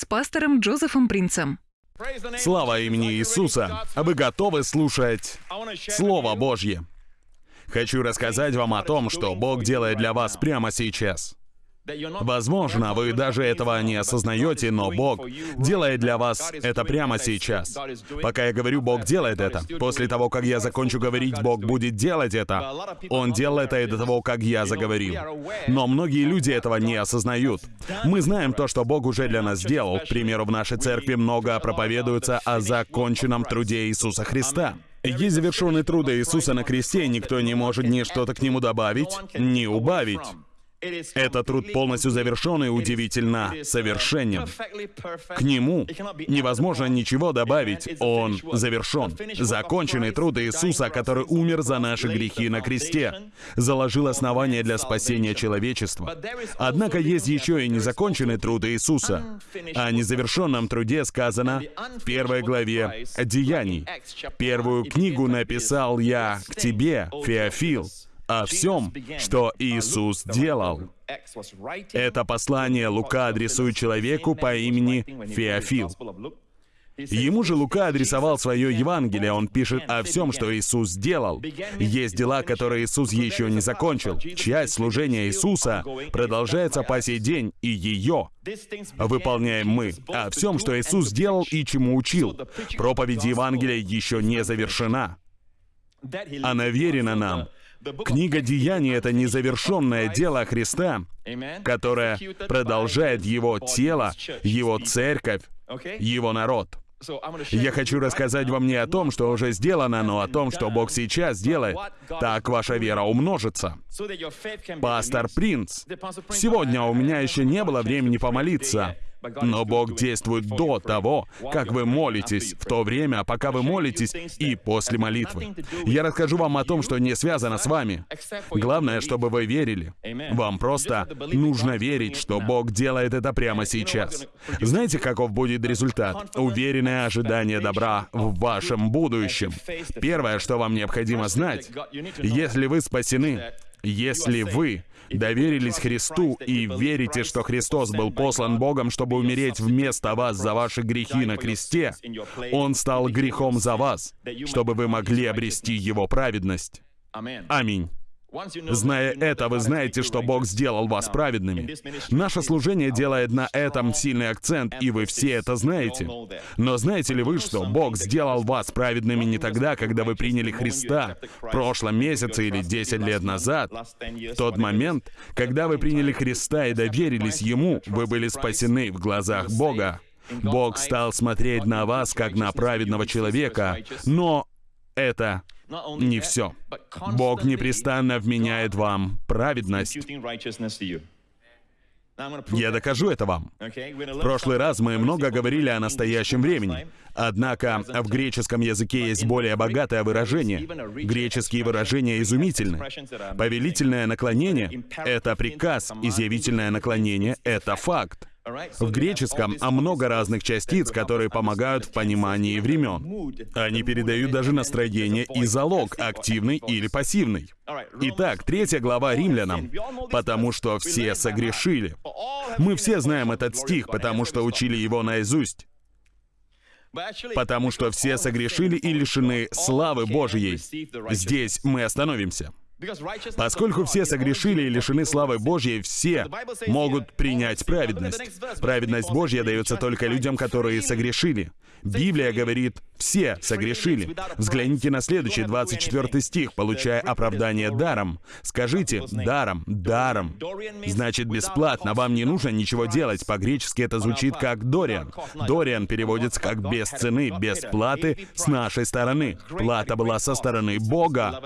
с пастором Джозефом Принцем. Слава имени Иисуса! А вы готовы слушать Слово Божье? Хочу рассказать вам о том, что Бог делает для вас прямо сейчас. Возможно, вы даже этого не осознаете, но Бог делает для вас это прямо сейчас. Пока я говорю, Бог делает это. После того, как я закончу говорить, Бог будет делать это. Он делает это до того, как я заговорил. Но многие люди этого не осознают. Мы знаем то, что Бог уже для нас сделал. К примеру, в нашей церкви много проповедуется о законченном труде Иисуса Христа. Есть завершенный труд Иисуса на кресте, и никто не может ни что-то к нему добавить, ни убавить. Этот труд полностью завершен и удивительно совершенен. К нему невозможно ничего добавить, он завершен. Законченный труд Иисуса, который умер за наши грехи на кресте, заложил основание для спасения человечества. Однако есть еще и незаконченный труд Иисуса. О незавершенном труде сказано в первой главе Деяний. Первую книгу написал я к тебе, Феофил, о всем, что Иисус делал. Это послание Лука адресует человеку по имени Феофил. Ему же Лука адресовал свое Евангелие. Он пишет о всем, что Иисус сделал. Есть дела, которые Иисус еще не закончил. Часть служения Иисуса продолжается по сей день, и ее выполняем мы. О всем, что Иисус сделал и чему учил. Проповедь Евангелия еще не завершена. Она верена нам. Книга Деяний — это незавершенное дело Христа, которое продолжает Его тело, Его церковь, Его народ. Я хочу рассказать вам не о том, что уже сделано, но о том, что Бог сейчас делает. Так ваша вера умножится. Пастор Принц, сегодня у меня еще не было времени помолиться. Но Бог действует до того, как вы молитесь, в то время, пока вы молитесь, и после молитвы. Я расскажу вам о том, что не связано с вами. Главное, чтобы вы верили. Вам просто нужно верить, что Бог делает это прямо сейчас. Знаете, каков будет результат? Уверенное ожидание добра в вашем будущем. Первое, что вам необходимо знать, если вы спасены, если вы доверились Христу и верите, что Христос был послан Богом, чтобы умереть вместо вас за ваши грехи на кресте, Он стал грехом за вас, чтобы вы могли обрести Его праведность. Аминь. Зная это, вы знаете, что Бог сделал вас праведными. Наше служение делает на этом сильный акцент, и вы все это знаете. Но знаете ли вы, что Бог сделал вас праведными не тогда, когда вы приняли Христа, в прошлом месяце или 10 лет назад? В тот момент, когда вы приняли Христа и доверились Ему, вы были спасены в глазах Бога. Бог стал смотреть на вас, как на праведного человека, но это не все. Бог непрестанно вменяет вам праведность. Я докажу это вам. В прошлый раз мы много говорили о настоящем времени. Однако в греческом языке есть более богатое выражение. Греческие выражения изумительны. Повелительное наклонение — это приказ, изъявительное наклонение — это факт. В греческом а много разных частиц, которые помогают в понимании времен. Они передают даже настроение и залог, активный или пассивный. Итак, третья глава римлянам. «Потому что все согрешили». Мы все знаем этот стих, потому что учили его наизусть. Потому что все согрешили и лишены славы Божьей. Здесь мы остановимся. Поскольку все согрешили и лишены славы Божьей, все могут принять праведность. Праведность Божья дается только людям, которые согрешили. Библия говорит, все согрешили. Взгляните на следующий, 24 стих, получая оправдание даром. Скажите, даром, даром. Значит, бесплатно, вам не нужно ничего делать. По-гречески это звучит как дориан. Дориан переводится как без цены, без платы с нашей стороны. Плата была со стороны Бога.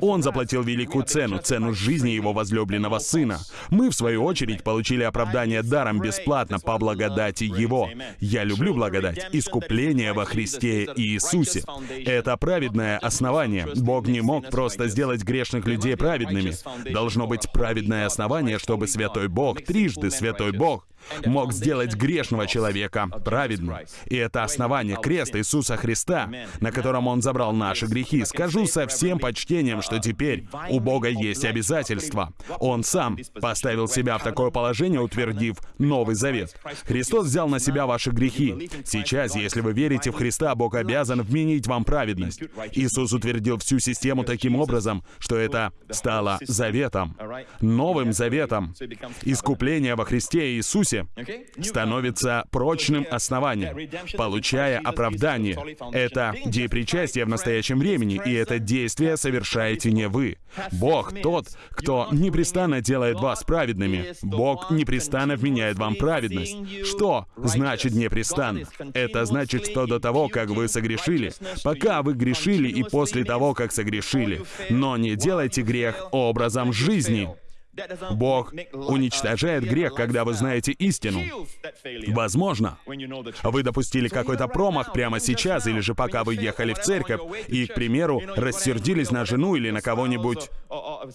Он заплатил великую цену, цену жизни его возлюбленного сына. Мы, в свою очередь, получили оправдание даром бесплатно по благодати Его. Я люблю благодать. Искупление во Христе Иисусе. Это праведное основание. Бог не мог просто сделать грешных людей праведными. Должно быть праведное основание, чтобы святой Бог, трижды святой Бог, мог сделать грешного человека праведным. И это основание креста Иисуса Христа, на котором Он забрал наши грехи. Скажу со всем почтением, что теперь у Бога есть обязательства. Он сам поставил себя в такое положение, утвердив Новый Завет. Христос взял на себя ваши грехи. Сейчас, если вы верите в Христа, Бог обязан вменить вам праведность. Иисус утвердил всю систему таким образом, что это стало заветом, новым заветом. Искупление во Христе Иисусе становится прочным основанием, получая оправдание. Это деепричастие в настоящем времени, и это действие совершаете не вы. Бог тот, кто непрестанно делает вас праведными. Бог непрестанно вменяет вам праведность. Что значит непрестанно? Это значит, что до того, как вы согрешили, пока вы грешили и после того, как согрешили. Но не делайте грех образом жизни. Бог уничтожает грех, когда вы знаете истину. Возможно, вы допустили какой-то промах прямо сейчас, или же пока вы ехали в церковь, и, к примеру, рассердились на жену или на кого-нибудь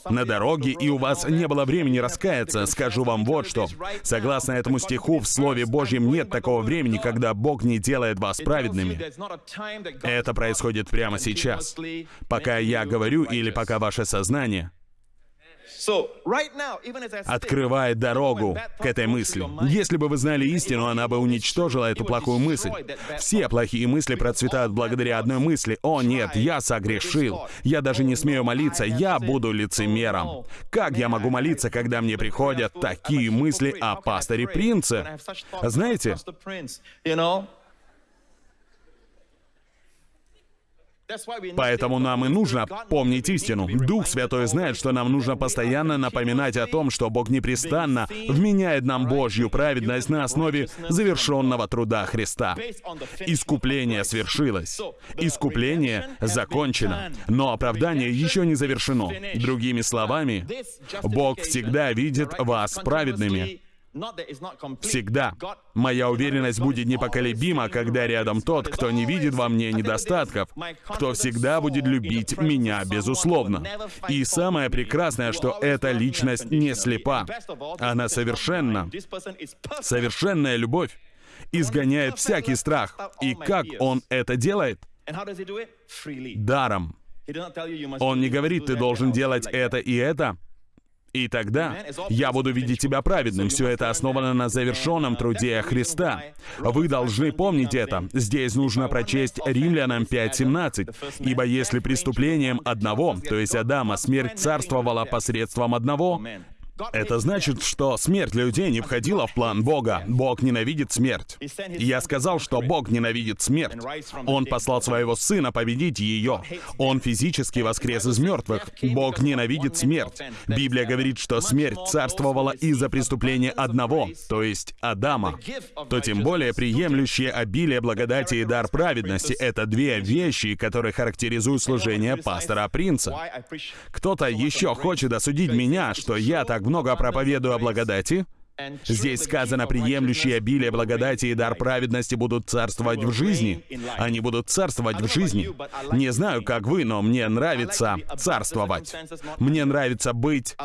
на дороге, и у вас не было времени раскаяться. Скажу вам вот что. Согласно этому стиху, в Слове Божьем нет такого времени, когда Бог не делает вас праведными. Это происходит прямо сейчас. Пока я говорю или пока ваше сознание открывает дорогу к этой мысли. Если бы вы знали истину, она бы уничтожила эту плохую мысль. Все плохие мысли процветают благодаря одной мысли. «О, нет, я согрешил. Я даже не смею молиться. Я буду лицемером». Как я могу молиться, когда мне приходят такие мысли о пасторе Принце? Знаете, Поэтому нам и нужно помнить истину. Дух Святой знает, что нам нужно постоянно напоминать о том, что Бог непрестанно вменяет нам Божью праведность на основе завершенного труда Христа. Искупление свершилось. Искупление закончено. Но оправдание еще не завершено. Другими словами, Бог всегда видит вас праведными. Всегда. Моя уверенность будет непоколебима, когда рядом тот, кто не видит во мне недостатков, кто всегда будет любить меня, безусловно. И самое прекрасное, что эта личность не слепа. Она совершенна. Совершенная любовь изгоняет всякий страх. И как он это делает? Даром. Он не говорит, ты должен делать это и это. И тогда я буду видеть тебя праведным. Все это основано на завершенном труде Христа. Вы должны помнить это. Здесь нужно прочесть Римлянам 5.17. «Ибо если преступлением одного, то есть Адама, смерть царствовала посредством одного, это значит, что смерть людей не входила в план Бога. Бог ненавидит смерть. Я сказал, что Бог ненавидит смерть. Он послал своего Сына победить ее. Он физически воскрес из мертвых. Бог ненавидит смерть. Библия говорит, что смерть царствовала из-за преступления одного, то есть Адама. То тем более приемлющие обилие благодати и дар праведности — это две вещи, которые характеризуют служение пастора Принца. Кто-то еще хочет осудить меня, что я так много проповедую о благодати, Здесь сказано, приемлющие обилие благодати и дар праведности будут царствовать в жизни. Они будут царствовать в жизни. Не знаю, как вы, но мне нравится царствовать. Мне нравится быть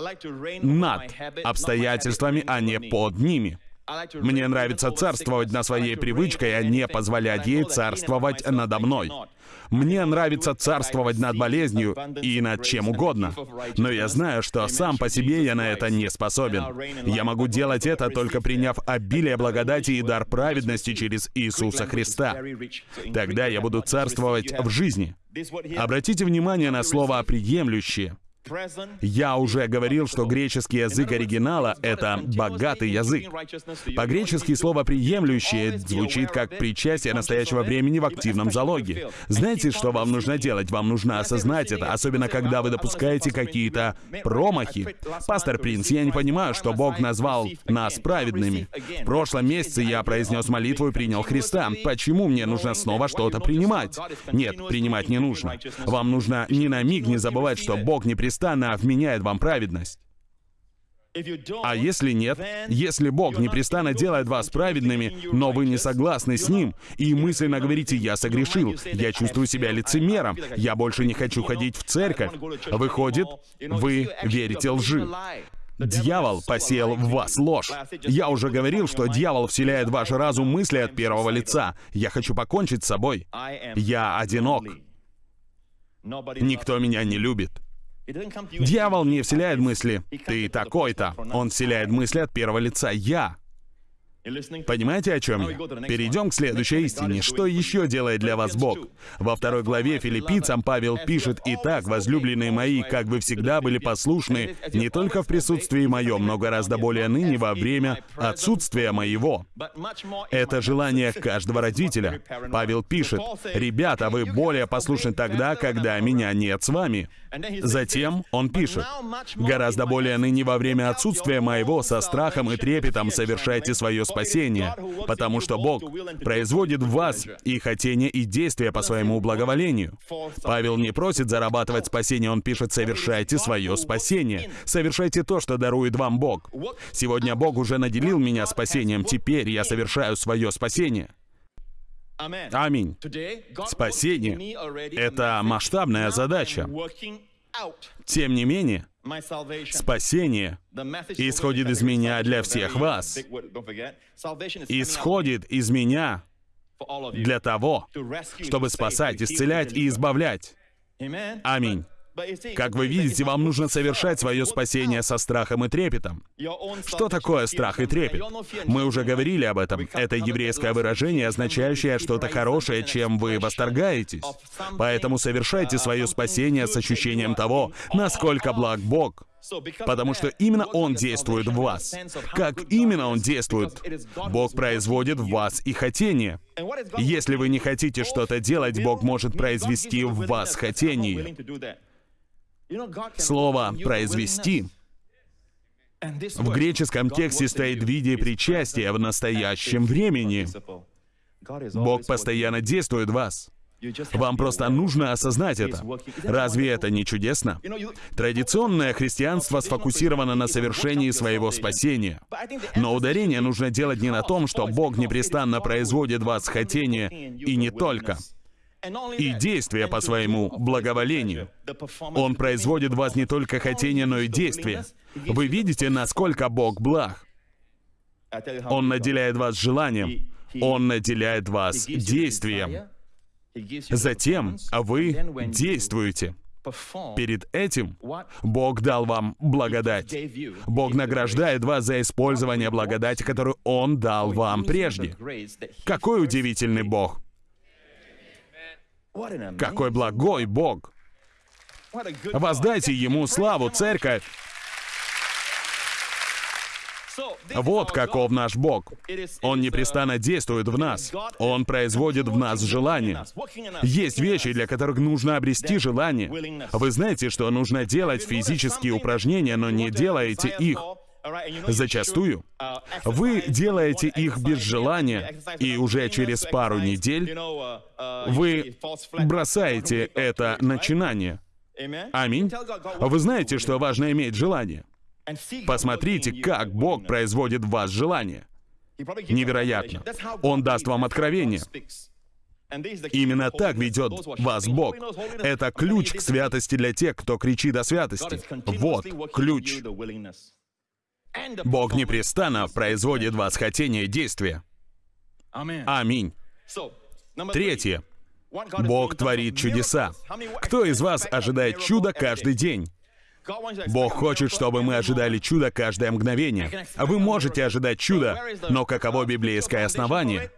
над обстоятельствами, а не под ними. Мне нравится царствовать на своей привычкой, а не позволять ей царствовать надо мной. Мне нравится царствовать над болезнью и над чем угодно. Но я знаю, что сам по себе я на это не способен. Я могу делать это, только приняв обилие благодати и дар праведности через Иисуса Христа. Тогда я буду царствовать в жизни. Обратите внимание на слово «приемлющее». Я уже говорил, что греческий язык оригинала — это богатый язык. По-гречески слово «приемлющее» звучит как причастие настоящего времени в активном залоге. Знаете, что вам нужно делать? Вам нужно осознать это, особенно когда вы допускаете какие-то промахи. Пастор Принц, я не понимаю, что Бог назвал нас праведными. В прошлом месяце я произнес молитву и принял Христа. Почему мне нужно снова что-то принимать? Нет, принимать не нужно. Вам нужно ни на миг не забывать, что Бог не преступник непрестанно вменяет вам праведность. А если нет, если Бог непрестанно делает вас праведными, но вы не согласны с Ним, и мысленно говорите «я согрешил», «я чувствую себя лицемером», «я больше не хочу ходить в церковь», выходит, вы верите лжи. Дьявол посеял в вас ложь. Я уже говорил, что дьявол вселяет в ваш разум мысли от первого лица. Я хочу покончить с собой. Я одинок. Никто меня не любит. Дьявол не вселяет мысли «ты такой-то». Он вселяет мысли от первого лица «я». Понимаете, о чем я? Перейдем к следующей истине. Что еще делает для вас Бог? Во второй главе филиппийцам Павел пишет, «Итак, возлюбленные мои, как вы всегда были послушны, не только в присутствии моем, но гораздо более ныне во время отсутствия моего». Это желание каждого родителя. Павел пишет, «Ребята, вы более послушны тогда, когда меня нет с вами». Затем он пишет, «Гораздо более ныне во время отсутствия моего со страхом и трепетом совершайте свое спасение, потому что Бог производит в вас и хотение, и действия по своему благоволению». Павел не просит зарабатывать спасение, он пишет «совершайте свое спасение». Совершайте то, что дарует вам Бог. Сегодня Бог уже наделил меня спасением, теперь я совершаю свое спасение. Аминь. Спасение — это масштабная задача. Тем не менее, спасение исходит из меня для всех вас. Исходит из меня для того, чтобы спасать, исцелять и избавлять. Аминь. Как вы видите, вам нужно совершать свое спасение со страхом и трепетом. Что такое страх и трепет? Мы уже говорили об этом. Это еврейское выражение, означающее что-то хорошее, чем вы восторгаетесь. Поэтому совершайте свое спасение с ощущением того, насколько благ Бог. Потому что именно Он действует в вас. Как именно Он действует? Бог производит в вас и хотение. Если вы не хотите что-то делать, Бог может произвести в вас хотение. Слово «произвести» в греческом тексте стоит в виде причастия в настоящем времени. Бог постоянно действует в вас. Вам просто нужно осознать это. Разве это не чудесно? Традиционное христианство сфокусировано на совершении своего спасения. Но ударение нужно делать не на том, что Бог непрестанно производит вас хотение, и не только и действия по своему благоволению. Он производит в вас не только хотение, но и действия. Вы видите, насколько Бог благ. Он наделяет вас желанием, Он наделяет вас действием. Затем вы действуете. Перед этим Бог дал вам благодать. Бог награждает вас за использование благодати, которую Он дал вам прежде. Какой удивительный Бог! Какой благой Бог! Воздайте Ему славу, церковь! Вот каков наш Бог. Он непрестанно действует в нас. Он производит в нас желание. Есть вещи, для которых нужно обрести желание. Вы знаете, что нужно делать физические упражнения, но не делаете их. Зачастую вы делаете их без желания, и уже через пару недель вы бросаете это начинание. Аминь. Вы знаете, что важно иметь желание. Посмотрите, как Бог производит в вас желание. Невероятно. Он даст вам откровение. Именно так ведет вас Бог. Это ключ к святости для тех, кто кричит о святости. Вот ключ. Бог непрестанно производит в вас хотение и действия. Аминь. Третье. Бог творит чудеса. Кто из вас ожидает чуда каждый день? Бог хочет, чтобы мы ожидали чуда каждое мгновение. А вы можете ожидать чуда, но каково библейское основание?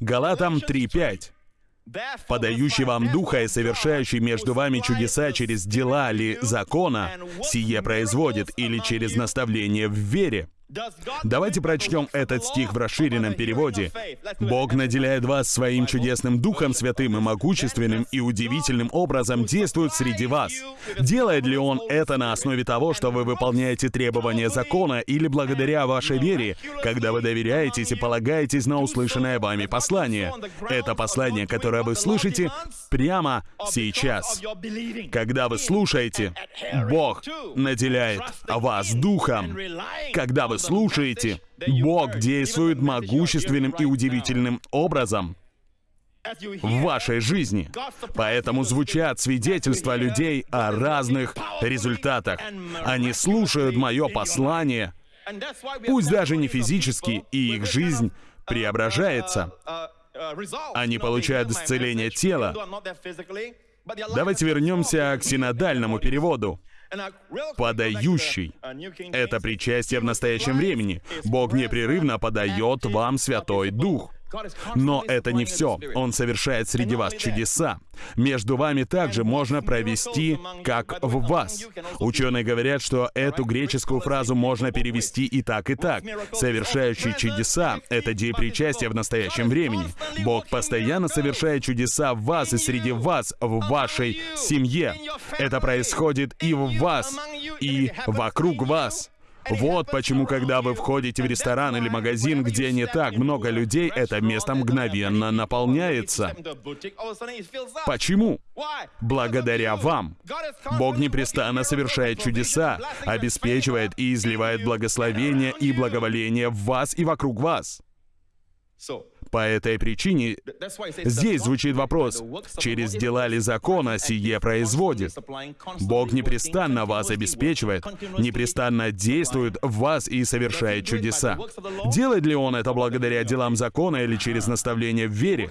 Галатам 3.5 подающий вам Духа и совершающий между вами чудеса через дела ли закона, сие производит или через наставление в вере. Давайте прочтем этот стих в расширенном переводе. «Бог наделяет вас своим чудесным Духом Святым и могущественным и удивительным образом действует среди вас. Делает ли Он это на основе того, что вы выполняете требования закона или благодаря вашей вере, когда вы доверяетесь и полагаетесь на услышанное вами послание? Это послание, которое вы слышите прямо сейчас. Когда вы слушаете, Бог наделяет вас Духом. Когда вы слушаете, Бог действует могущественным и удивительным образом. в вашей жизни. Поэтому звучат свидетельства людей о разных результатах. Они слушают мое послание, пусть даже не физически, и их жизнь преображается. Они получают исцеление тела. Давайте вернемся к синодальному переводу. Подающий. Это причастие в настоящем времени. Бог непрерывно подает вам Святой Дух. Но это не все. Он совершает среди вас чудеса. Между вами также можно провести как в вас. Ученые говорят, что эту греческую фразу можно перевести и так, и так. Совершающий чудеса — это деепричастие в настоящем времени. Бог постоянно совершает чудеса в вас и среди вас, в вашей семье. Это происходит и в вас, и вокруг вас. Вот почему, когда вы входите в ресторан или магазин, где не так много людей, это место мгновенно наполняется. Почему? Благодаря вам. Бог непрестанно совершает чудеса, обеспечивает и изливает благословение и благоволение в вас и вокруг вас. По этой причине здесь звучит вопрос, через дела ли закона сие производит? Бог непрестанно вас обеспечивает, непрестанно действует в вас и совершает чудеса. Делает ли Он это благодаря делам закона или через наставление в вере?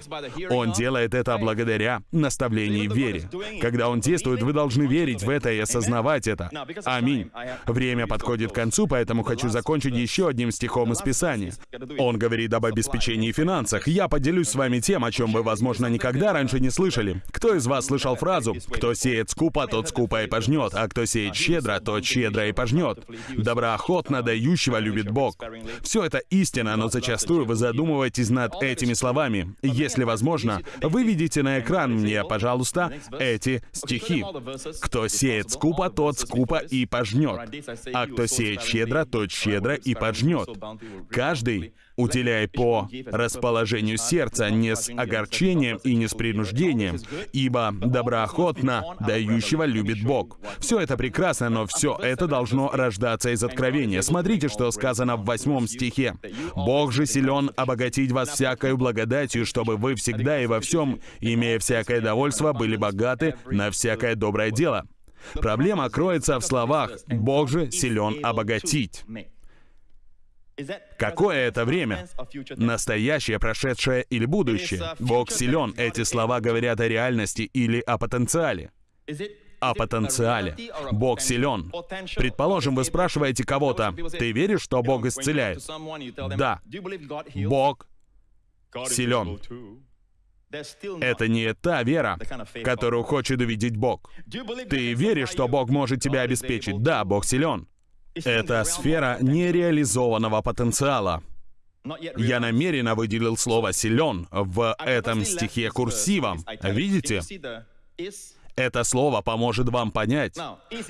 Он делает это благодаря наставлению в вере. Когда Он действует, вы должны верить в это и осознавать это. Аминь. Время подходит к концу, поэтому хочу закончить еще одним стихом из Писания. Он говорит об обеспечении финансов, финансах, я поделюсь с вами тем, о чем вы, возможно, никогда раньше не слышали. Кто из вас слышал фразу «Кто сеет скупо, тот скупо и пожнет, а кто сеет щедро, тот щедро и пожнет»? Доброохотно дающего любит Бог. Все это истина, но зачастую вы задумываетесь над этими словами. Если возможно, выведите на экран мне, пожалуйста, эти стихи. «Кто сеет скупо, тот скупо и пожнет, а кто сеет щедро, тот щедро и пожнет». Каждый уделяй по расположению сердца, не с огорчением и не с принуждением, ибо доброохотно дающего любит Бог. Все это прекрасно, но все это должно рождаться из откровения. Смотрите, что сказано в восьмом стихе. «Бог же силен обогатить вас всякою благодатью, чтобы вы всегда и во всем, имея всякое довольство, были богаты на всякое доброе дело». Проблема кроется в словах «Бог же силен обогатить». Какое это время? Настоящее, прошедшее или будущее? Бог силен. Эти слова говорят о реальности или о потенциале. О потенциале. Бог силен. Предположим, вы спрашиваете кого-то, ты веришь, что Бог исцеляет? Да. Бог силен. Это не та вера, которую хочет увидеть Бог. Ты веришь, что Бог может тебя обеспечить? Да, Бог силен. Это сфера нереализованного потенциала. Я намеренно выделил слово «силен» в этом стихе курсивом. Видите? Это слово поможет вам понять,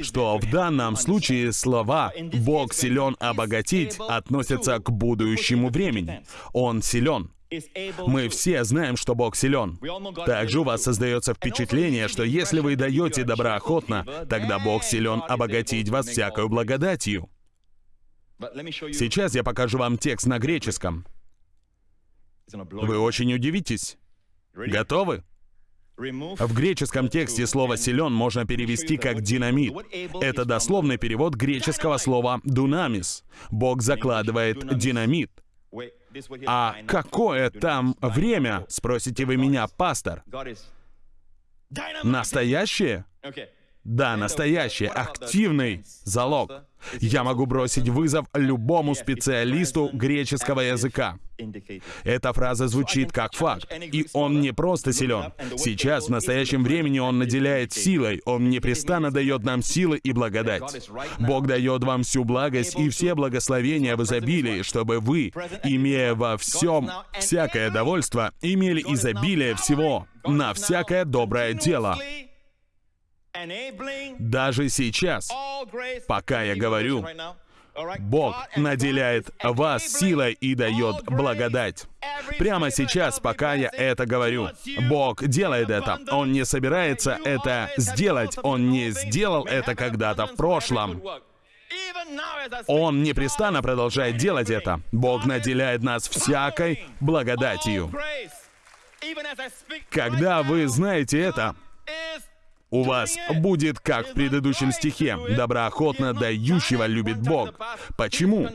что в данном случае слова «Бог силен обогатить» относятся к будущему времени. Он силен. Мы все знаем, что Бог силен. Также у вас создается впечатление, что если вы даете доброохотно, тогда Бог силен обогатить вас всякою благодатью. Сейчас я покажу вам текст на греческом. Вы очень удивитесь. Готовы? В греческом тексте слово «силен» можно перевести как «динамит». Это дословный перевод греческого слова «дунамис». Бог закладывает динамит. А какое там время, спросите вы меня, пастор? Настоящее? Да, настоящий, активный залог. Я могу бросить вызов любому специалисту греческого языка. Эта фраза звучит как факт, и он не просто силен. Сейчас, в настоящем времени, он наделяет силой, он непрестанно дает нам силы и благодать. Бог дает вам всю благость и все благословения в изобилии, чтобы вы, имея во всем всякое довольство, имели изобилие всего на всякое доброе дело. Даже сейчас, пока я говорю, Бог наделяет вас силой и дает благодать. Прямо сейчас, пока я это говорю, Бог делает это. Он не собирается это сделать. Он не сделал это когда-то в прошлом. Он непрестанно продолжает делать это. Бог наделяет нас всякой благодатью. Когда вы знаете это, у вас будет, как в предыдущем стихе, доброохотно дающего любит Бог. Почему?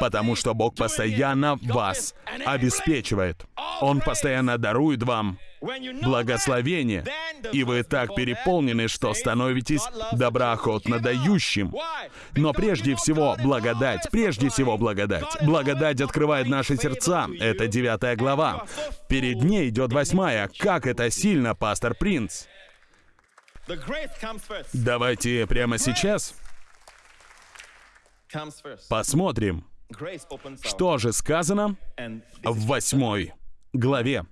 Потому что Бог постоянно вас обеспечивает. Он постоянно дарует вам благословение, и вы так переполнены, что становитесь доброохотно дающим. Но прежде всего благодать, прежде всего благодать. Благодать открывает наши сердца. Это девятая глава. Перед ней идет восьмая. Как это сильно, пастор Принц. Давайте прямо сейчас посмотрим, что же сказано в восьмой главе.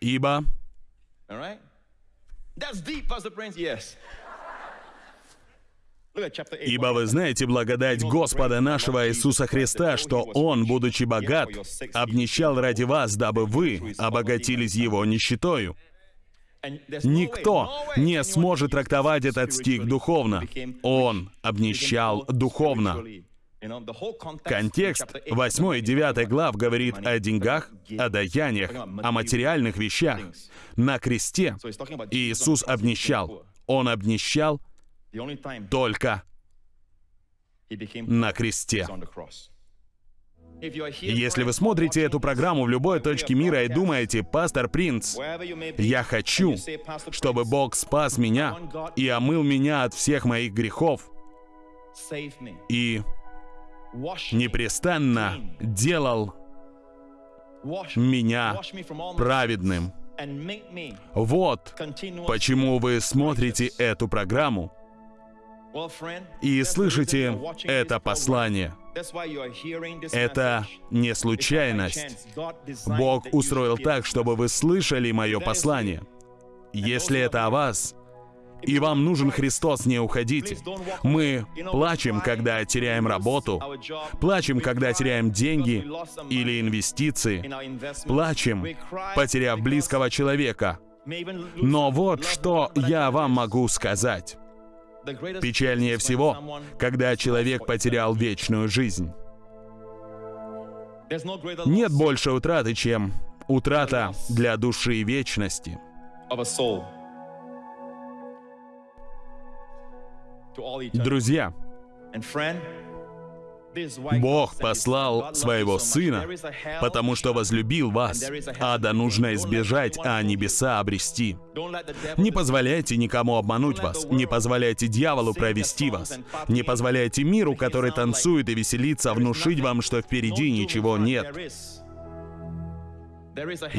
Ибо Ибо вы знаете благодать Господа нашего Иисуса Христа, что Он, будучи богат, обнищал ради вас, дабы вы обогатились Его нищетою. Никто не сможет трактовать этот стих духовно. Он обнищал духовно. Контекст 8 и 9 глав говорит о деньгах, о даяниях, о материальных вещах. На кресте Иисус обнищал. Он обнищал только на кресте. Если вы смотрите эту программу в любой точке мира и думаете, «Пастор Принц, я хочу, чтобы Бог спас меня и омыл меня от всех моих грехов и непрестанно делал меня праведным». Вот почему вы смотрите эту программу и слышите это послание – это не случайность. Бог устроил так, чтобы вы слышали мое послание. Если это о вас, и вам нужен Христос, не уходите. Мы плачем, когда теряем работу, плачем, когда теряем деньги или инвестиции, плачем, потеряв близкого человека. Но вот что я вам могу сказать. Печальнее всего, когда человек потерял вечную жизнь. Нет больше утраты, чем утрата для души вечности. Друзья, Бог послал своего Сына, потому что возлюбил вас. Ада нужно избежать, а небеса обрести. Не позволяйте никому обмануть вас. Не позволяйте дьяволу провести вас. Не позволяйте миру, который танцует и веселится, внушить вам, что впереди ничего нет.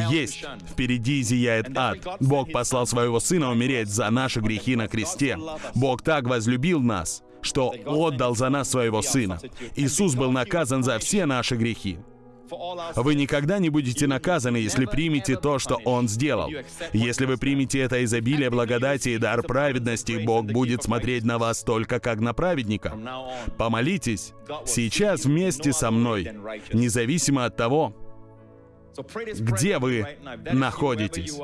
Есть. Впереди зияет ад. Бог послал своего Сына умереть за наши грехи на кресте. Бог так возлюбил нас, что отдал за нас своего Сына. Иисус был наказан за все наши грехи. Вы никогда не будете наказаны, если примете то, что Он сделал. Если вы примете это изобилие благодати и дар праведности, Бог будет смотреть на вас только как на праведника. Помолитесь сейчас вместе со мной, независимо от того, где вы находитесь.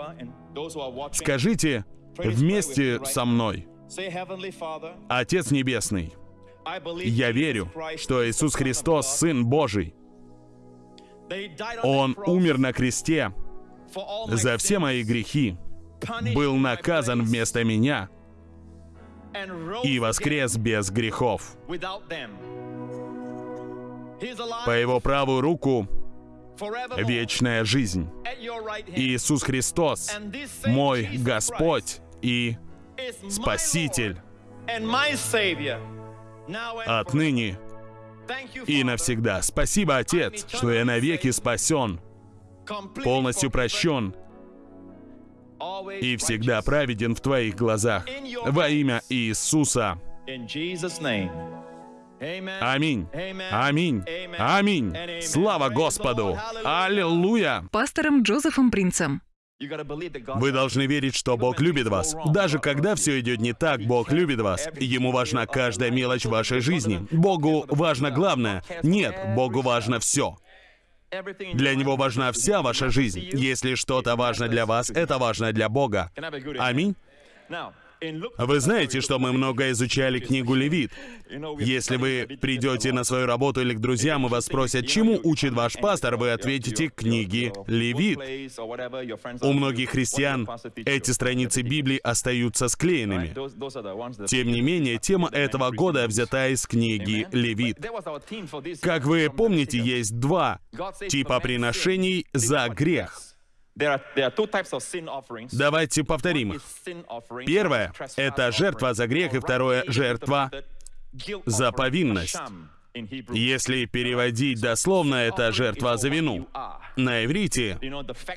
Скажите вместе со мной. Отец Небесный, я верю, что Иисус Христос — Сын Божий. Он умер на кресте за все мои грехи, был наказан вместо меня и воскрес без грехов. По Его правую руку вечная жизнь. Иисус Христос, мой Господь и Спаситель. Отныне и навсегда. Спасибо, Отец, что я навеки спасен, полностью прощен и всегда праведен в Твоих глазах. Во имя Иисуса. Аминь. Аминь. Аминь. Слава Господу. Аллилуйя. Пастором Джозефом Принцем. Вы должны верить, что Бог любит вас. Даже когда все идет не так, Бог любит вас. Ему важна каждая мелочь в вашей жизни. Богу важно главное. Нет, Богу важно все. Для Него важна вся ваша жизнь. Если что-то важно для вас, это важно для Бога. Аминь. Вы знаете, что мы много изучали книгу Левит. Если вы придете на свою работу или к друзьям и вас спросят, чему учит ваш пастор, вы ответите книги Левит. У многих христиан эти страницы Библии остаются склеенными. Тем не менее, тема этого года взята из книги Левит. Как вы помните, есть два типа приношений за грех. Давайте повторим их. Первое — это жертва за грех, и второе — жертва за повинность. Если переводить дословно, это жертва за вину. На иврите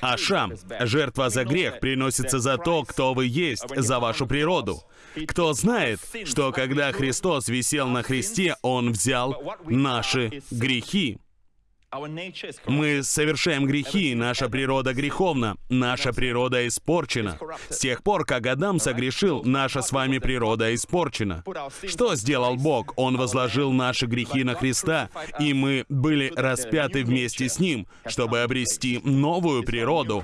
«Ашам» — жертва за грех приносится за то, кто вы есть, за вашу природу. Кто знает, что когда Христос висел на кресте, Он взял наши грехи. Мы совершаем грехи, наша природа греховна, наша природа испорчена. С тех пор, как Адам согрешил, наша с вами природа испорчена. Что сделал Бог? Он возложил наши грехи на Христа, и мы были распяты вместе с Ним, чтобы обрести новую природу.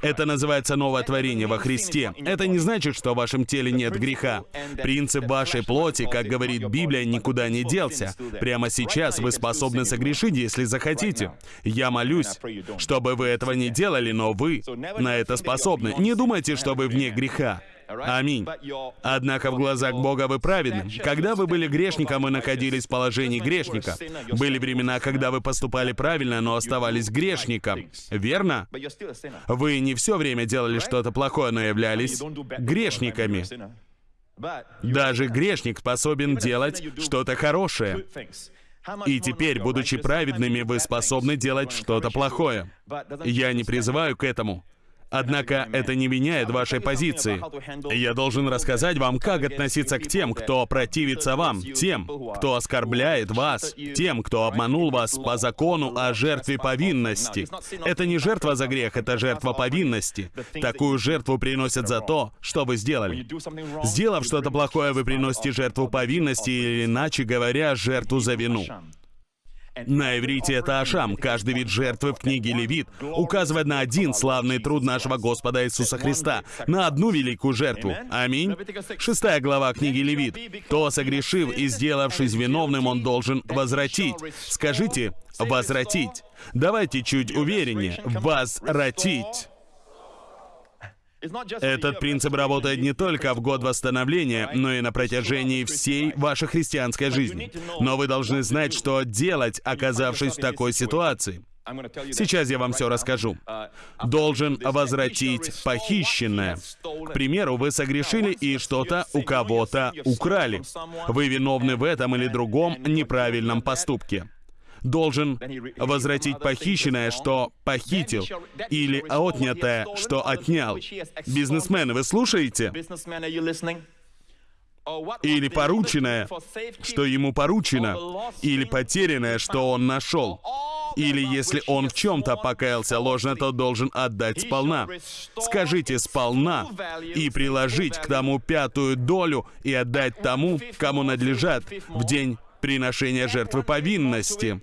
Это называется новое творение во Христе. Это не значит, что в вашем теле нет греха. Принцип вашей плоти, как говорит Библия, никуда не делся. Прямо сейчас вы способны согрешить, если захотите хотите. Я молюсь, чтобы вы этого не делали, но вы на это способны. Не думайте, что вы вне греха. Аминь. Однако в глазах Бога вы праведны. Когда вы были грешником и находились в положении грешника, были времена, когда вы поступали правильно, но оставались грешником. Верно? Вы не все время делали что-то плохое, но являлись грешниками. Даже грешник способен делать что-то хорошее. И теперь, будучи праведными, вы способны делать что-то плохое. Я не призываю к этому. Однако это не меняет вашей позиции. Я должен рассказать вам, как относиться к тем, кто противится вам, тем, кто оскорбляет вас, тем, кто обманул вас по закону о жертве повинности. Это не жертва за грех, это жертва повинности. Такую жертву приносят за то, что вы сделали. Сделав что-то плохое, вы приносите жертву повинности или, иначе говоря, жертву за вину. На иврите это Ашам. Каждый вид жертвы в книге Левит указывает на один славный труд нашего Господа Иисуса Христа, на одну великую жертву. Аминь. Шестая глава книги Левит. То, согрешив и сделавшись виновным, он должен возвратить. Скажите «возвратить». Давайте чуть увереннее. «Возвратить». Этот принцип работает не только в год восстановления, но и на протяжении всей вашей христианской жизни. Но вы должны знать, что делать, оказавшись в такой ситуации. Сейчас я вам все расскажу. Должен возвратить похищенное. К примеру, вы согрешили и что-то у кого-то украли. Вы виновны в этом или другом неправильном поступке должен возвратить похищенное, что похитил, или отнятое, что отнял. Бизнесмены, вы слушаете? Или порученное, что ему поручено, или потерянное, что он нашел. Или если он в чем-то покаялся ложно, то должен отдать сполна. Скажите «сполна» и приложить к тому пятую долю и отдать тому, кому надлежат в день приношения жертвы повинности.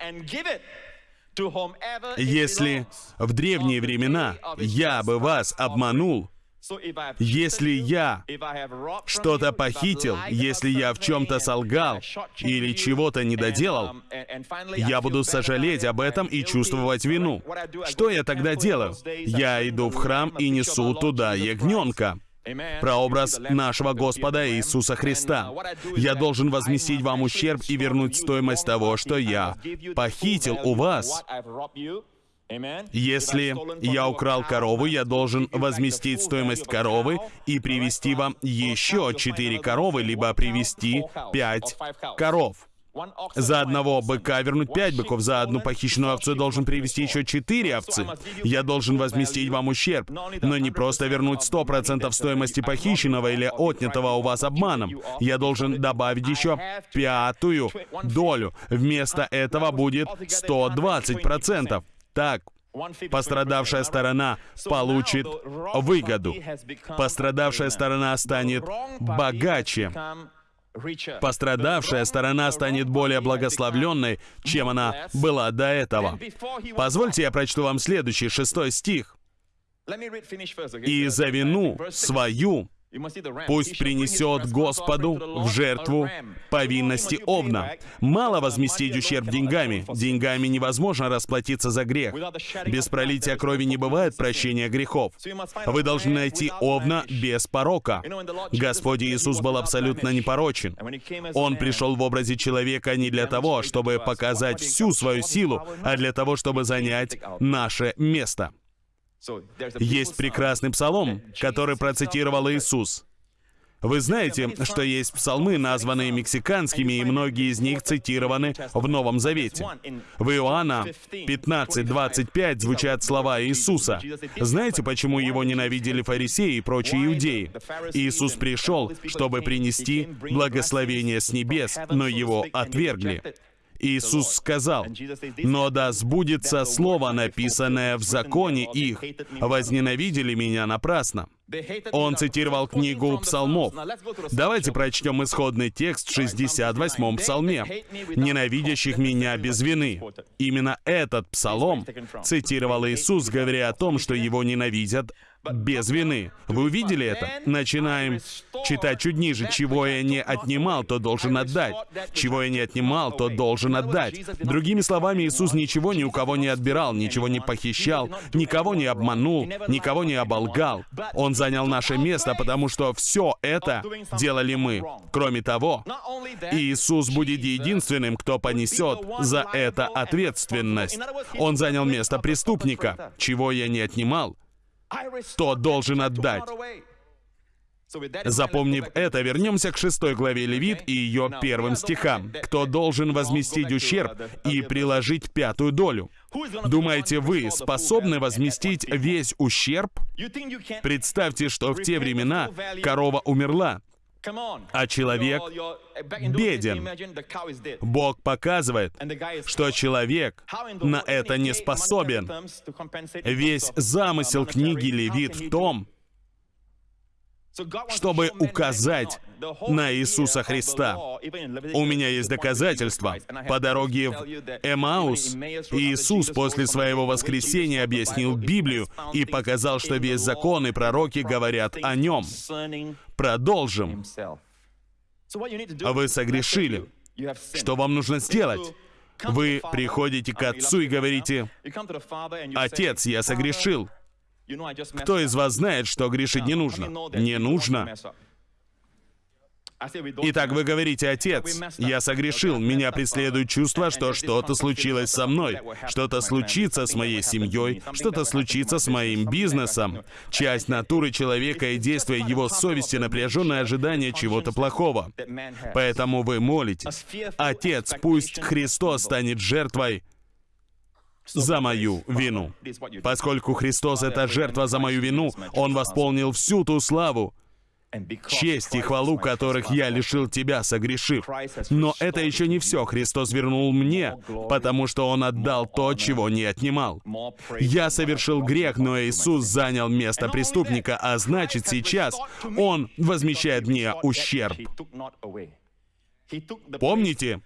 Если в древние времена я бы вас обманул, если я что-то похитил, если я в чем-то солгал или чего-то не доделал, я буду сожалеть об этом и чувствовать вину. Что я тогда делаю? Я иду в храм и несу туда ягненка прообраз нашего Господа Иисуса Христа. Я должен возместить вам ущерб и вернуть стоимость того, что я похитил у вас. Если я украл корову, я должен возместить стоимость коровы и привести вам еще четыре коровы, либо привести пять коров. За одного быка вернуть пять быков, за одну похищенную овцу должен привести еще четыре овцы. Я должен возместить вам ущерб, но не просто вернуть сто процентов стоимости похищенного или отнятого у вас обманом. Я должен добавить еще пятую долю. Вместо этого будет 120 процентов. Так, Пострадавшая сторона получит выгоду. Пострадавшая сторона станет богаче. Пострадавшая сторона станет более благословленной, чем она была до этого. Позвольте я прочту вам следующий, шестой стих. «И за вину свою Пусть принесет Господу в жертву повинности овна. Мало возместить ущерб деньгами. Деньгами невозможно расплатиться за грех. Без пролития крови не бывает прощения грехов. Вы должны найти овна без порока. Господь Иисус был абсолютно непорочен. Он пришел в образе человека не для того, чтобы показать всю свою силу, а для того, чтобы занять наше место. Есть прекрасный псалом, который процитировал Иисус. Вы знаете, что есть псалмы, названные мексиканскими, и многие из них цитированы в Новом Завете. В Иоанна 15:25 звучат слова Иисуса. Знаете, почему его ненавидели фарисеи и прочие иудеи? Иисус пришел, чтобы принести благословение с небес, но его отвергли. Иисус сказал, «Но да сбудется слово, написанное в законе их, возненавидели меня напрасно». Он цитировал книгу псалмов. Давайте прочтем исходный текст в 68-м псалме. «Ненавидящих меня без вины». Именно этот псалом цитировал Иисус, говоря о том, что его ненавидят без вины. Вы увидели это? Начинаем читать чуть ниже. «Чего я не отнимал, то должен отдать. Чего я не отнимал, то должен отдать». Другими словами, Иисус ничего ни у кого не отбирал, ничего не похищал, никого не обманул, никого не оболгал. Он занял наше место, потому что все это делали мы. Кроме того, Иисус будет единственным, кто понесет за это ответственность. Он занял место преступника. Чего я не отнимал, то должен отдать. Запомнив это, вернемся к шестой главе Левит и ее первым стихам. «Кто должен возместить ущерб и приложить пятую долю?» Думаете, вы способны возместить весь ущерб? Представьте, что в те времена корова умерла, а человек беден. Бог показывает, что человек на это не способен. Весь замысел книги Левит в том, чтобы указать на Иисуса Христа. У меня есть доказательства. По дороге в Эмаус Иисус после своего воскресения объяснил Библию и показал, что весь закон и пророки говорят о Нем. Продолжим. Вы согрешили. Что вам нужно сделать? Вы приходите к Отцу и говорите, «Отец, я согрешил». Кто из вас знает, что грешить не нужно? Не нужно. Итак, вы говорите, «Отец, я согрешил, меня преследует чувство, что что-то случилось со мной, что-то случится с моей семьей, что-то случится с моим бизнесом». Часть натуры человека и действия его совести — напряженное ожидание чего-то плохого. Поэтому вы молитесь, «Отец, пусть Христос станет жертвой за мою вину. Поскольку Христос — это жертва за мою вину, Он восполнил всю ту славу, честь и хвалу которых я лишил тебя, согрешив. Но это еще не все. Христос вернул мне, потому что Он отдал то, чего не отнимал. Я совершил грех, но Иисус занял место преступника, а значит, сейчас Он возмещает мне ущерб. Помните,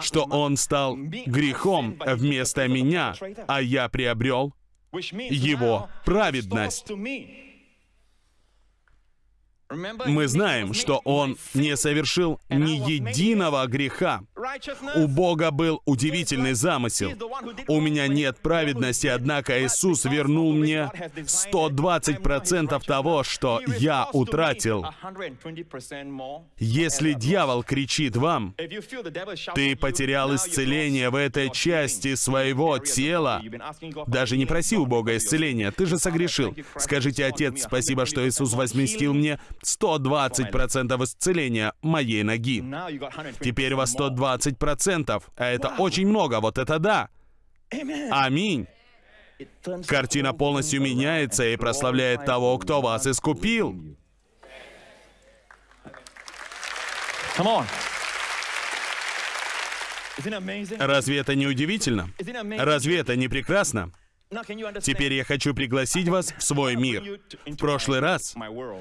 что Он стал грехом вместо меня, а я приобрел Его праведность. Мы знаем, что Он не совершил ни единого греха. У Бога был удивительный замысел. У меня нет праведности, однако Иисус вернул мне 120% того, что я утратил. Если дьявол кричит вам, ты потерял исцеление в этой части своего тела, даже не проси у Бога исцеления, ты же согрешил. Скажите, Отец, спасибо, что Иисус возместил мне 120% исцеления моей ноги. Теперь у во 120 20%, а это очень много, вот это да. Аминь. Картина полностью меняется и прославляет того, кто вас искупил. Разве это не удивительно? Разве это не прекрасно? Теперь я хочу пригласить вас в свой мир. В прошлый раз,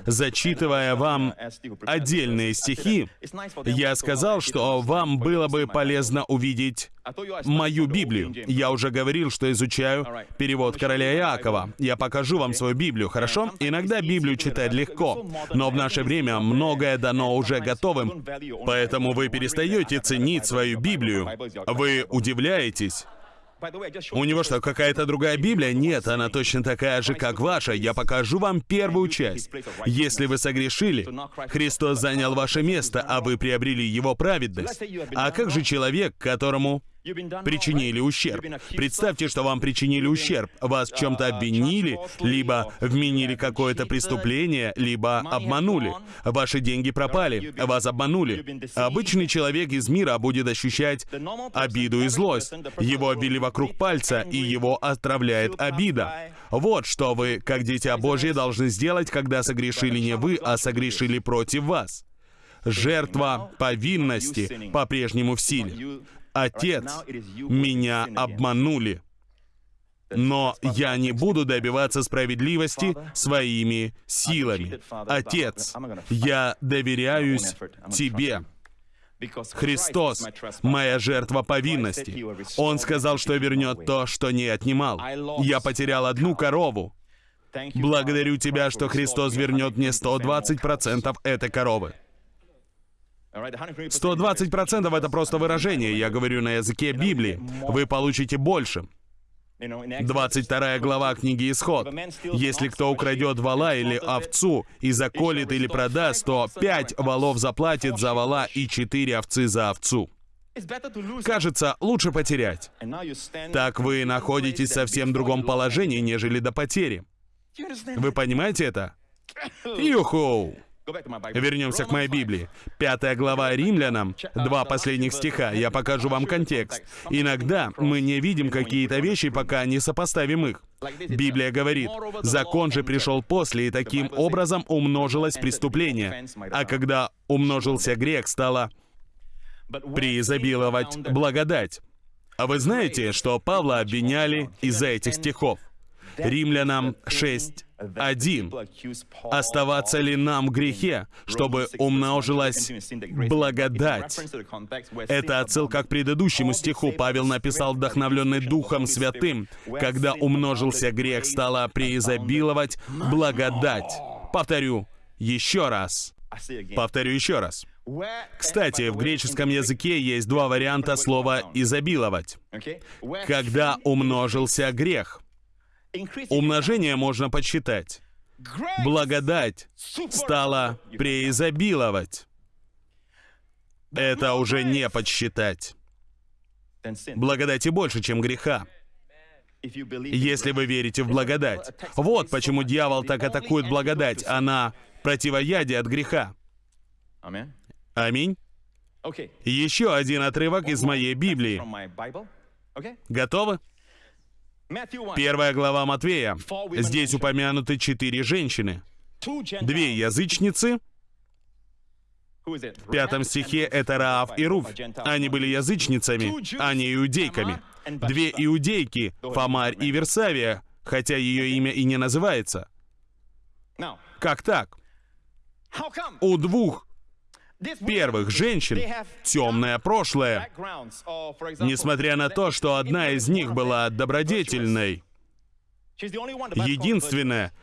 зачитывая вам отдельные стихи, я сказал, что вам было бы полезно увидеть мою Библию. Я уже говорил, что изучаю перевод короля Иакова. Я покажу вам свою Библию, хорошо? Иногда Библию читать легко, но в наше время многое дано уже готовым, поэтому вы перестаете ценить свою Библию. Вы удивляетесь, у него что, какая-то другая Библия? Нет, она точно такая же, как ваша. Я покажу вам первую часть. Если вы согрешили, Христос занял ваше место, а вы приобрели Его праведность. А как же человек, которому причинили ущерб. Представьте, что вам причинили ущерб. Вас в чем-то обвинили, либо вменили какое-то преступление, либо обманули. Ваши деньги пропали, вас обманули. Обычный человек из мира будет ощущать обиду и злость. Его обвели вокруг пальца, и его отравляет обида. Вот что вы, как дитя Божье, должны сделать, когда согрешили не вы, а согрешили против вас жертва повинности по-прежнему в силе. Отец, меня обманули. Но я не буду добиваться справедливости своими силами. Отец, я доверяюсь Тебе. Христос — моя жертва повинности. Он сказал, что вернет то, что не отнимал. Я потерял одну корову. Благодарю Тебя, что Христос вернет мне 120% этой коровы. 120% это просто выражение, я говорю на языке Библии. Вы получите больше. 22 глава книги Исход. «Если кто украдет вала или овцу и заколет или продаст, то пять валов заплатит за вала и четыре овцы за овцу». Кажется, лучше потерять. Так вы находитесь в совсем другом положении, нежели до потери. Вы понимаете это? Юху! Вернемся к моей Библии. Пятая глава Римлянам, два последних стиха. Я покажу вам контекст. Иногда мы не видим какие-то вещи, пока не сопоставим их. Библия говорит, закон же пришел после, и таким образом умножилось преступление. А когда умножился грех, стало преизобиловать благодать. А вы знаете, что Павла обвиняли из-за этих стихов? Римлянам 6, 1. Оставаться ли нам в грехе, чтобы умножилась благодать? Это отсылка к предыдущему стиху. Павел написал, вдохновленный Духом Святым, когда умножился грех, стала преизобиловать благодать. Повторю еще раз. Повторю еще раз. Кстати, в греческом языке есть два варианта слова «изобиловать». Когда умножился грех. Умножение можно подсчитать. Благодать стала преизобиловать. Это уже не подсчитать. Благодати больше, чем греха. Если вы верите в благодать. Вот почему дьявол так атакует благодать. Она противоядие от греха. Аминь. Еще один отрывок из моей Библии. Готовы? Первая глава Матвея. Здесь упомянуты четыре женщины. Две язычницы. В пятом стихе это Раав и Руф. Они были язычницами, а не иудейками. Две иудейки, Фомарь и Версавия, хотя ее имя и не называется. Как так? У двух первых женщин темное прошлое, несмотря на то, что одна из них была добродетельной. Единственная,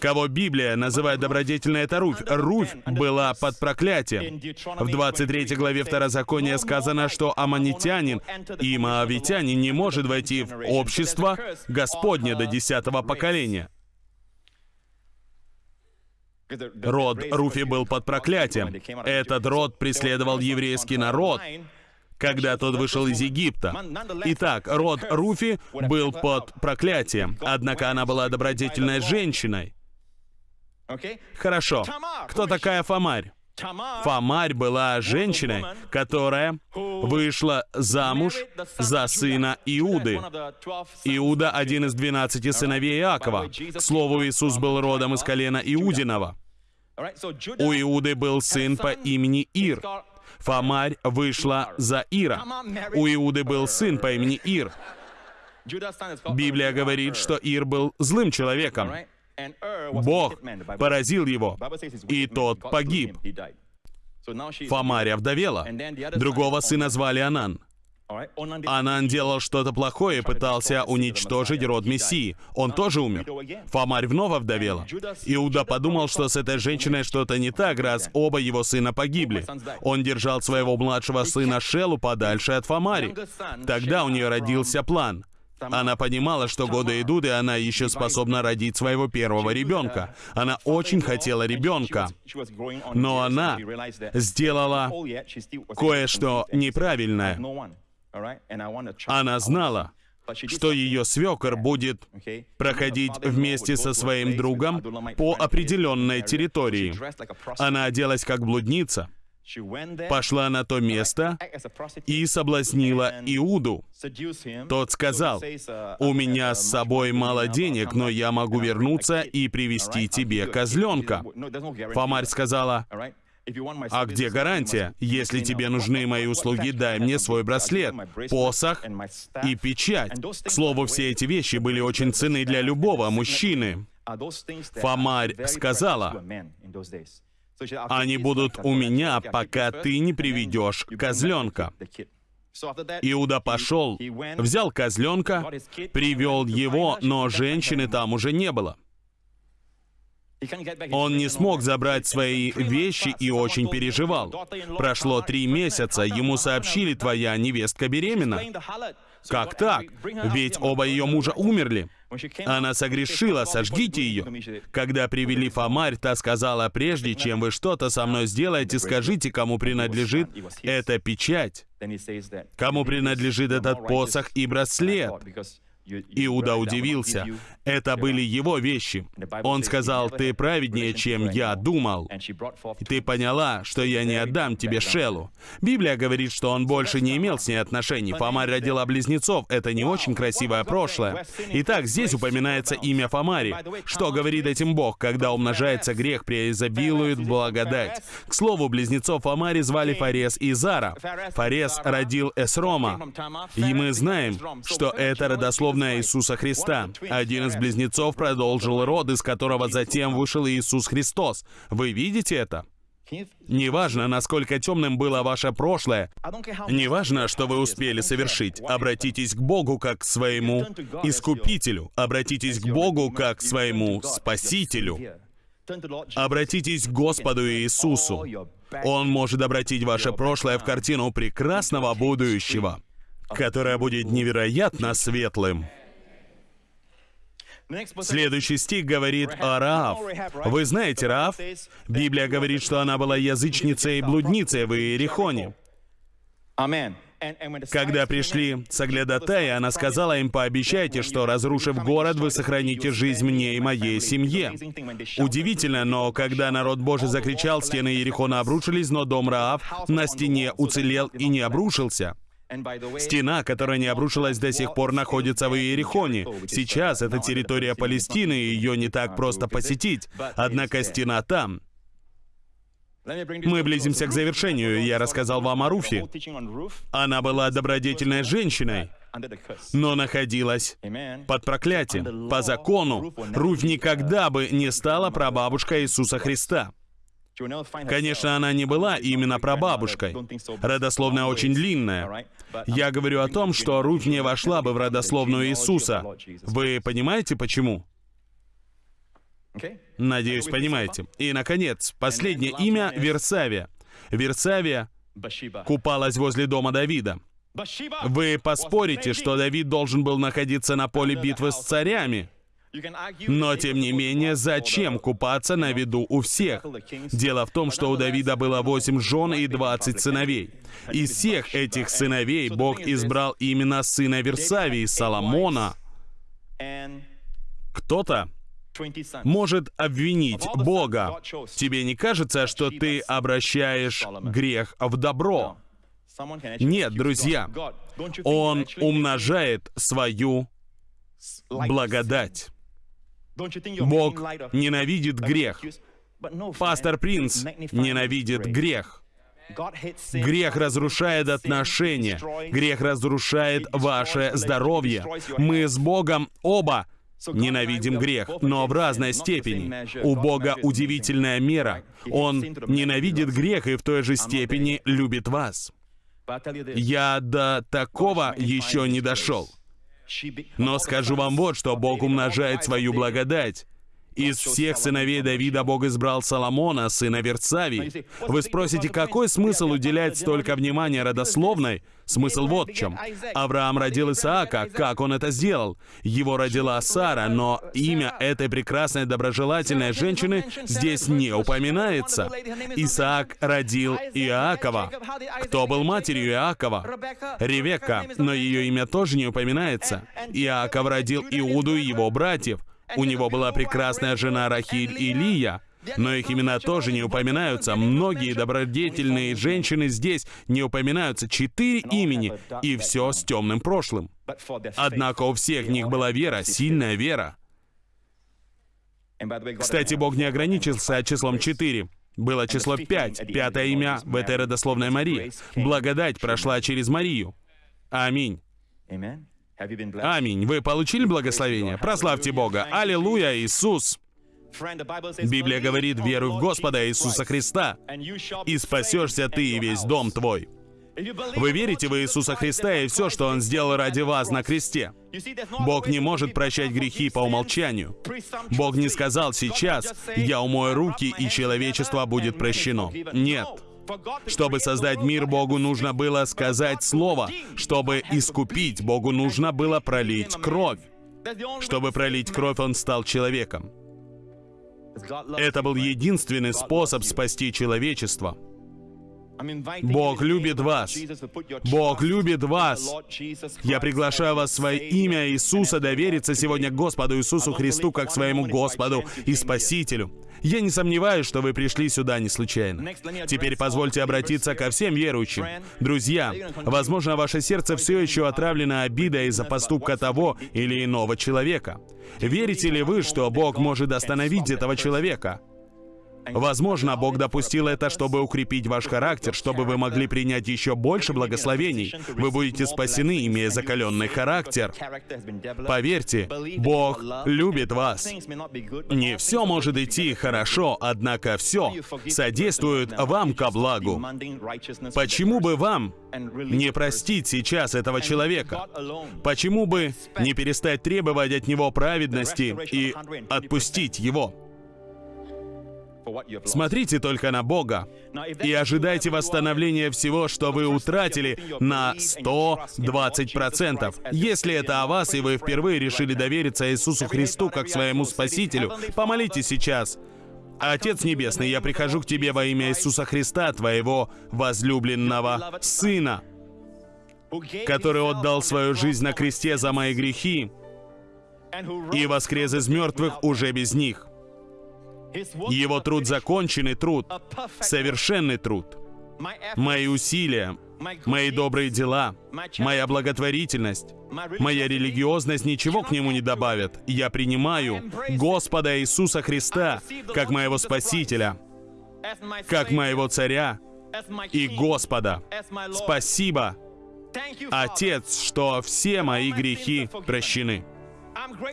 кого Библия называет добродетельной, это Руфь. Руфь была под проклятием. В 23 главе Второзакония сказано, что аманитянин и моавитянин не может войти в общество Господне до десятого поколения. Род Руфи был под проклятием. Этот род преследовал еврейский народ, когда тот вышел из Египта. Итак, род Руфи был под проклятием, однако она была добродетельной женщиной. Хорошо. Кто такая Фомарь? Фомарь была женщиной, которая вышла замуж за сына Иуды. Иуда — один из двенадцати сыновей Иакова. К слову, Иисус был родом из колена Иудинова. У Иуды был сын по имени Ир. Фомарь вышла за Ира. У Иуды был сын по имени Ир. Библия говорит, что Ир был злым человеком. Бог поразил его, и тот погиб. Фомария вдовела. Другого сына звали Анан. Анан делал что-то плохое пытался уничтожить род Мессии. Он тоже умер. Фомарь вновь овдовела. Иуда подумал, что с этой женщиной что-то не так, раз оба его сына погибли. Он держал своего младшего сына Шелу подальше от Фомари. Тогда у нее родился план. Она понимала, что годы идут, и она еще способна родить своего первого ребенка. Она очень хотела ребенка. Но она сделала кое-что неправильное. Она знала, что ее свекор будет проходить вместе со своим другом по определенной территории. Она оделась как блудница, пошла на то место и соблазнила Иуду. Тот сказал, «У меня с собой мало денег, но я могу вернуться и привести тебе козленка». Фомарь сказала, а где гарантия? Если тебе нужны мои услуги, дай мне свой браслет, посох и печать. К слову, все эти вещи были очень ценны для любого мужчины. Фомарь сказала, «Они будут у меня, пока ты не приведешь козленка». Иуда пошел, взял козленка, привел его, но женщины там уже не было. Он не смог забрать свои вещи и очень переживал. Прошло три месяца, ему сообщили, твоя невестка беременна. Как так? Ведь оба ее мужа умерли. Она согрешила, сожгите ее. Когда привели Фомарь, та сказала, прежде чем вы что-то со мной сделаете, скажите, кому принадлежит эта печать, кому принадлежит этот посох и браслет. Иуда удивился. Это были его вещи. Он сказал, «Ты праведнее, чем я думал. И ты поняла, что я не отдам тебе Шелу». Библия говорит, что он больше не имел с ней отношений. Фомарь родила близнецов. Это не очень красивое прошлое. Итак, здесь упоминается имя Фомари. Что говорит этим Бог? Когда умножается грех, преизобилует благодать. К слову, близнецов Фомари звали Фарес и Зара. Фарес родил Эсрома. И мы знаем, что это родословно подобное Иисуса Христа. Один из близнецов продолжил род, из которого затем вышел Иисус Христос. Вы видите это? Неважно, насколько темным было ваше прошлое, неважно, что вы успели совершить, обратитесь к Богу как к своему Искупителю, обратитесь к Богу как к своему Спасителю. Обратитесь к Господу Иисусу. Он может обратить ваше прошлое в картину прекрасного будущего которое будет невероятно светлым. Следующий стих говорит о Раав. Вы знаете Раав? Библия говорит, что она была язычницей и блудницей в Иерихоне. Когда пришли соглядатаи, она сказала им, пообещайте, что, разрушив город, вы сохраните жизнь мне и моей семье. Удивительно, но когда народ Божий закричал, стены Иерихона обрушились, но дом Раав на стене уцелел и не обрушился. Стена, которая не обрушилась до сих пор, находится в Иерихоне. Сейчас это территория Палестины, и ее не так просто посетить. Однако стена там. Мы близимся к завершению. Я рассказал вам о Руфе. Она была добродетельной женщиной, но находилась под проклятием. По закону, Руфь никогда бы не стала прабабушкой Иисуса Христа. Конечно, она не была именно прабабушкой. Родословная очень длинная. Я говорю о том, что Рут не вошла бы в родословную Иисуса. Вы понимаете, почему? Надеюсь, понимаете. И, наконец, последнее имя — Версавия. Версавия купалась возле дома Давида. Вы поспорите, что Давид должен был находиться на поле битвы с царями. Но, тем не менее, зачем купаться на виду у всех? Дело в том, что у Давида было восемь жен и двадцать сыновей. Из всех этих сыновей Бог избрал именно сына Версавии, Соломона. Кто-то может обвинить Бога. Тебе не кажется, что ты обращаешь грех в добро? Нет, друзья, Он умножает свою благодать. Бог ненавидит грех. Пастор Принц ненавидит грех. Грех разрушает отношения. Грех разрушает ваше здоровье. Мы с Богом оба ненавидим грех, но в разной степени. У Бога удивительная мера. Он ненавидит грех и в той же степени любит вас. Я до такого еще не дошел. Но скажу вам вот, что Бог умножает свою благодать. Из всех сыновей Давида Бог избрал Соломона, сына Верцавий. Вы спросите, какой смысл уделять столько внимания родословной? Смысл вот в чем. Авраам родил Исаака. Как он это сделал? Его родила Сара, но имя этой прекрасной доброжелательной женщины здесь не упоминается. Исаак родил Иакова. Кто был матерью Иакова? Ревекка, но ее имя тоже не упоминается. Иаков родил Иуду и его братьев. У него была прекрасная жена Рахиль и Лия, но их имена тоже не упоминаются. Многие добродетельные женщины здесь не упоминаются. Четыре имени, и все с темным прошлым. Однако у всех них была вера, сильная вера. Кстати, Бог не ограничился числом четыре. Было число пять, пятое имя в этой родословной Марии. Благодать прошла через Марию. Аминь. Аминь. Вы получили благословение? Прославьте Бога. Аллилуйя, Иисус. Библия говорит, веруй в Господа Иисуса Христа, и спасешься ты и весь дом твой. Вы верите в Иисуса Христа и все, что Он сделал ради вас на кресте. Бог не может прощать грехи по умолчанию. Бог не сказал сейчас, «Я умою руки, и человечество будет прощено». Нет. Чтобы создать мир, Богу нужно было сказать Слово. Чтобы искупить, Богу нужно было пролить кровь. Чтобы пролить кровь, Он стал человеком. Это был единственный способ спасти человечество. Бог любит вас. Бог любит вас. Я приглашаю вас в свое имя Иисуса довериться сегодня Господу Иисусу Христу как своему Господу и Спасителю. Я не сомневаюсь, что вы пришли сюда не случайно. Теперь позвольте обратиться ко всем верующим. Друзья, возможно, ваше сердце все еще отравлено обидой из-за поступка того или иного человека. Верите ли вы, что Бог может остановить этого человека? Возможно, Бог допустил это, чтобы укрепить ваш характер, чтобы вы могли принять еще больше благословений. Вы будете спасены, имея закаленный характер. Поверьте, Бог любит вас. Не все может идти хорошо, однако все содействует вам ко благу. Почему бы вам не простить сейчас этого человека? Почему бы не перестать требовать от него праведности и отпустить его? Смотрите только на Бога и ожидайте восстановления всего, что вы утратили на 120%. Если это о вас, и вы впервые решили довериться Иисусу Христу как своему Спасителю, помолитесь сейчас. Отец Небесный, я прихожу к Тебе во имя Иисуса Христа, Твоего возлюбленного Сына, который отдал свою жизнь на кресте за мои грехи и воскрес из мертвых уже без них. Его труд законченный труд, совершенный труд. Мои усилия, мои добрые дела, моя благотворительность, моя религиозность ничего к нему не добавят. Я принимаю Господа Иисуса Христа как моего Спасителя, как моего Царя и Господа. Спасибо, Отец, что все мои грехи прощены.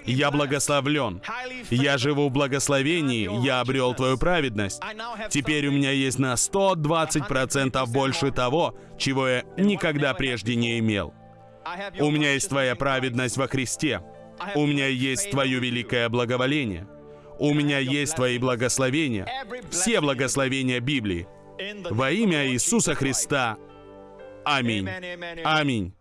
Я благословлен. Я живу в благословении. Я обрел Твою праведность. Теперь у меня есть на 120% больше того, чего я никогда прежде не имел. У меня есть Твоя праведность во Христе. У меня есть Твое великое благоволение. У меня есть Твои благословения. Все благословения Библии. Во имя Иисуса Христа. Аминь. Аминь.